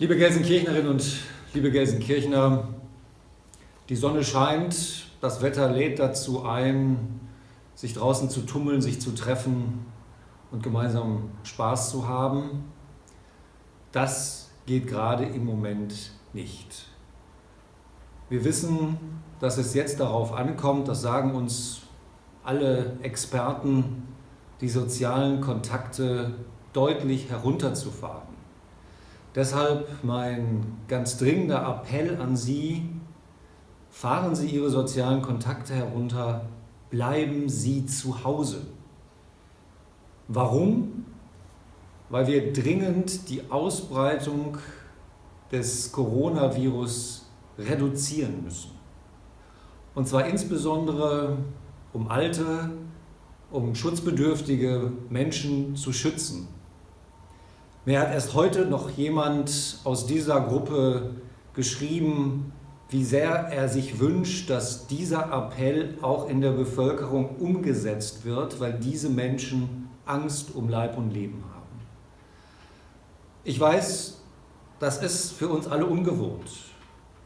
Liebe Gelsenkirchnerinnen und liebe Gelsenkirchner, die Sonne scheint, das Wetter lädt dazu ein, sich draußen zu tummeln, sich zu treffen und gemeinsam Spaß zu haben. Das geht gerade im Moment nicht. Wir wissen, dass es jetzt darauf ankommt, das sagen uns alle Experten, die sozialen Kontakte deutlich herunterzufahren. Deshalb mein ganz dringender Appell an Sie, fahren Sie Ihre sozialen Kontakte herunter, bleiben Sie zu Hause. Warum? Weil wir dringend die Ausbreitung des Coronavirus reduzieren müssen. Und zwar insbesondere, um alte, um schutzbedürftige Menschen zu schützen. Mir hat erst heute noch jemand aus dieser Gruppe geschrieben, wie sehr er sich wünscht, dass dieser Appell auch in der Bevölkerung umgesetzt wird, weil diese Menschen Angst um Leib und Leben haben. Ich weiß, das ist für uns alle ungewohnt,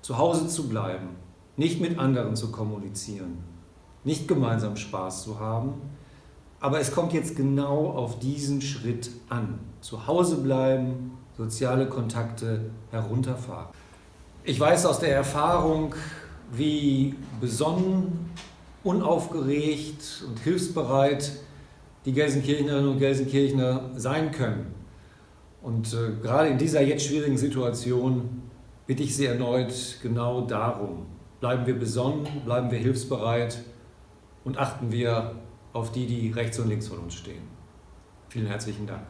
zu Hause zu bleiben, nicht mit anderen zu kommunizieren, nicht gemeinsam Spaß zu haben, aber es kommt jetzt genau auf diesen Schritt an. Zu Hause bleiben, soziale Kontakte herunterfahren. Ich weiß aus der Erfahrung, wie besonnen, unaufgeregt und hilfsbereit die Gelsenkirchnerinnen und Gelsenkirchner sein können. Und äh, gerade in dieser jetzt schwierigen Situation bitte ich Sie erneut genau darum. Bleiben wir besonnen, bleiben wir hilfsbereit und achten wir auf die, die rechts und links von uns stehen. Vielen herzlichen Dank.